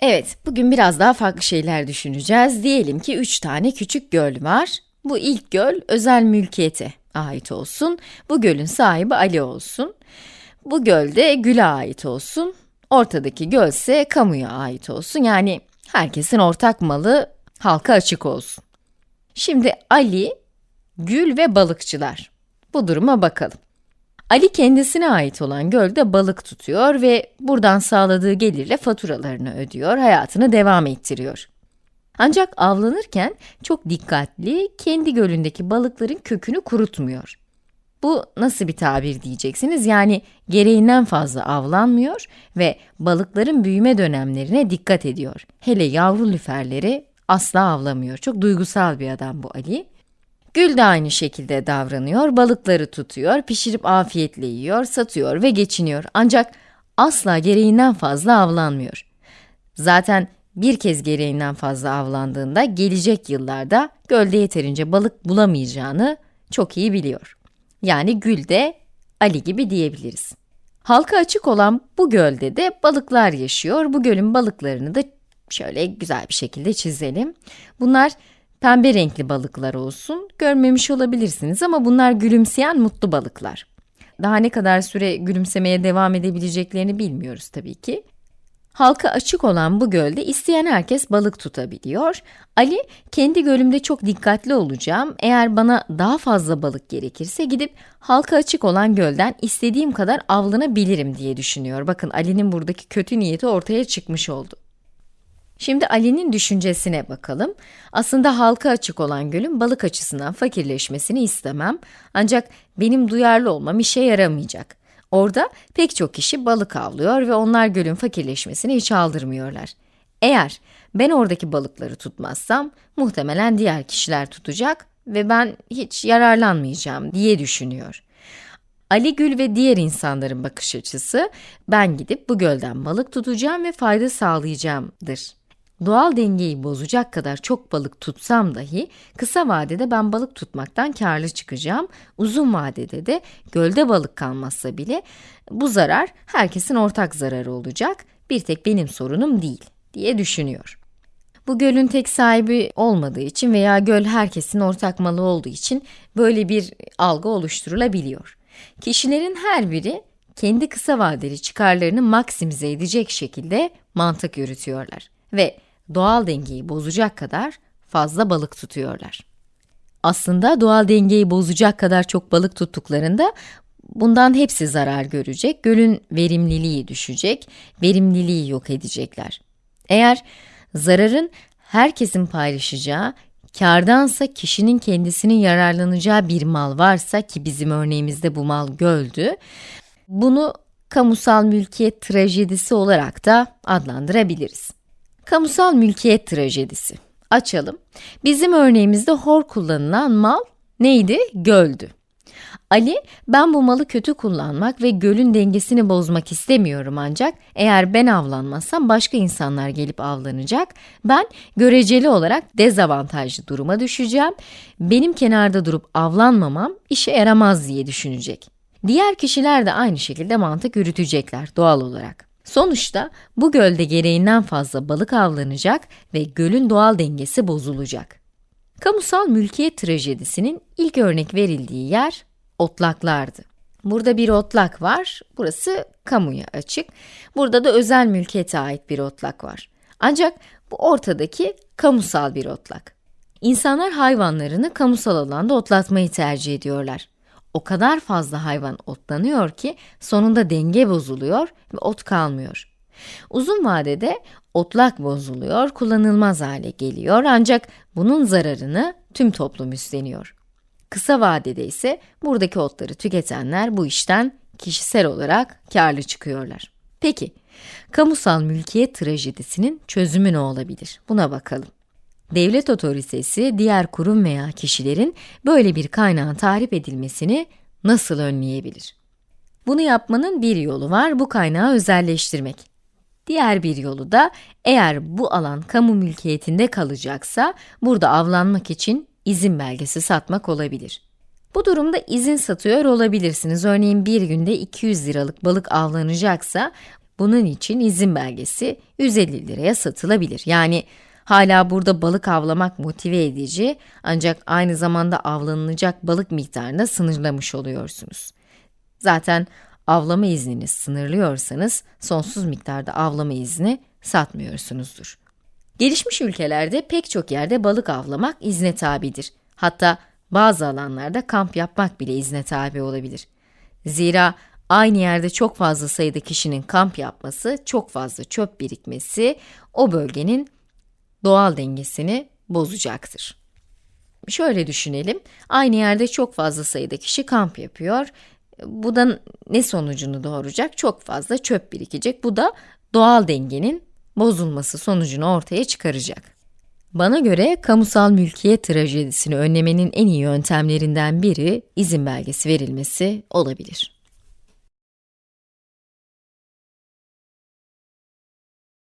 Evet, bugün biraz daha farklı şeyler düşüneceğiz. Diyelim ki 3 tane küçük göl var. Bu ilk göl özel mülkiyete ait olsun. Bu gölün sahibi Ali olsun. Bu göl de Gül'e ait olsun. Ortadaki göl ise kamuya ait olsun. Yani herkesin ortak malı halka açık olsun. Şimdi Ali, Gül ve balıkçılar. Bu duruma bakalım. Ali kendisine ait olan gölde balık tutuyor ve buradan sağladığı gelirle faturalarını ödüyor, hayatını devam ettiriyor. Ancak avlanırken çok dikkatli, kendi gölündeki balıkların kökünü kurutmuyor. Bu nasıl bir tabir diyeceksiniz? Yani gereğinden fazla avlanmıyor ve balıkların büyüme dönemlerine dikkat ediyor. Hele yavru lüferleri asla avlamıyor. Çok duygusal bir adam bu Ali. Gül de aynı şekilde davranıyor, balıkları tutuyor, pişirip afiyetle yiyor, satıyor ve geçiniyor. Ancak asla gereğinden fazla avlanmıyor. Zaten bir kez gereğinden fazla avlandığında gelecek yıllarda gölde yeterince balık bulamayacağını çok iyi biliyor. Yani Gül de Ali gibi diyebiliriz. Halka açık olan bu gölde de balıklar yaşıyor. Bu gölün balıklarını da şöyle güzel bir şekilde çizelim. Bunlar pembe renkli balıklar olsun. Görmemiş olabilirsiniz ama bunlar gülümseyen mutlu balıklar. Daha ne kadar süre gülümsemeye devam edebileceklerini bilmiyoruz tabii ki. Halka açık olan bu gölde isteyen herkes balık tutabiliyor. Ali, kendi gölümde çok dikkatli olacağım. Eğer bana daha fazla balık gerekirse gidip halka açık olan gölden istediğim kadar avlanabilirim diye düşünüyor. Bakın Ali'nin buradaki kötü niyeti ortaya çıkmış oldu. Şimdi Ali'nin düşüncesine bakalım. Aslında halka açık olan gölün balık açısından fakirleşmesini istemem. Ancak benim duyarlı olmam işe yaramayacak. Orada pek çok kişi balık avlıyor ve onlar gölün fakirleşmesini hiç aldırmıyorlar. Eğer ben oradaki balıkları tutmazsam, muhtemelen diğer kişiler tutacak ve ben hiç yararlanmayacağım diye düşünüyor. Ali Gül ve diğer insanların bakış açısı, ben gidip bu gölden balık tutacağım ve fayda sağlayacağımdır. Doğal dengeyi bozacak kadar çok balık tutsam dahi kısa vadede ben balık tutmaktan karlı çıkacağım. Uzun vadede de gölde balık kalmazsa bile bu zarar herkesin ortak zararı olacak. Bir tek benim sorunum değil diye düşünüyor. Bu gölün tek sahibi olmadığı için veya göl herkesin ortak malı olduğu için böyle bir algı oluşturulabiliyor. Kişilerin her biri kendi kısa vadeli çıkarlarını maksimize edecek şekilde mantık yürütüyorlar ve doğal dengeyi bozacak kadar fazla balık tutuyorlar. Aslında doğal dengeyi bozacak kadar çok balık tuttuklarında bundan hepsi zarar görecek, gölün verimliliği düşecek, verimliliği yok edecekler. Eğer zararın herkesin paylaşacağı, kardansa kişinin kendisinin yararlanacağı bir mal varsa ki bizim örneğimizde bu mal göldü, bunu kamusal mülkiyet trajedisi olarak da adlandırabiliriz. Kamusal mülkiyet trajedisi. Açalım. Bizim örneğimizde hor kullanılan mal neydi? Göldü. Ali, ben bu malı kötü kullanmak ve gölün dengesini bozmak istemiyorum ancak eğer ben avlanmazsam başka insanlar gelip avlanacak. Ben göreceli olarak dezavantajlı duruma düşeceğim. Benim kenarda durup avlanmamam işe yaramaz diye düşünecek. Diğer kişiler de aynı şekilde mantık yürütecekler doğal olarak. Sonuçta bu gölde gereğinden fazla balık avlanacak ve gölün doğal dengesi bozulacak. Kamusal mülkiyet trajedisinin ilk örnek verildiği yer otlaklardı. Burada bir otlak var, burası kamuya açık. Burada da özel mülkiyete ait bir otlak var. Ancak bu ortadaki kamusal bir otlak. İnsanlar hayvanlarını kamusal alanda otlatmayı tercih ediyorlar o kadar fazla hayvan otlanıyor ki sonunda denge bozuluyor ve ot kalmıyor. Uzun vadede otlak bozuluyor, kullanılmaz hale geliyor ancak bunun zararını tüm toplum üstleniyor. Kısa vadede ise buradaki otları tüketenler bu işten kişisel olarak karlı çıkıyorlar. Peki, kamusal mülkiyet trajedisinin çözümü ne olabilir? Buna bakalım. Devlet otoritesi diğer kurum veya kişilerin böyle bir kaynağın tahrip edilmesini nasıl önleyebilir? Bunu yapmanın bir yolu var, bu kaynağı özelleştirmek. Diğer bir yolu da eğer bu alan kamu mülkiyetinde kalacaksa burada avlanmak için izin belgesi satmak olabilir. Bu durumda izin satıyor olabilirsiniz. Örneğin bir günde 200 liralık balık avlanacaksa Bunun için izin belgesi 150 liraya satılabilir. Yani hala burada balık avlamak motive edici ancak aynı zamanda avlanılacak balık miktarını sınırlamış oluyorsunuz. Zaten avlama iznini sınırlıyorsanız sonsuz miktarda avlama izni satmıyorsunuzdur. Gelişmiş ülkelerde pek çok yerde balık avlamak izne tabidir. Hatta bazı alanlarda kamp yapmak bile izne tabi olabilir. Zira aynı yerde çok fazla sayıda kişinin kamp yapması, çok fazla çöp birikmesi o bölgenin doğal dengesini bozacaktır. Şöyle düşünelim, aynı yerde çok fazla sayıda kişi kamp yapıyor. Bu da ne sonucunu doğuracak? Çok fazla çöp birikecek. Bu da doğal dengenin bozulması sonucunu ortaya çıkaracak. Bana göre kamusal mülkiyet trajedisini önlemenin en iyi yöntemlerinden biri izin belgesi verilmesi olabilir.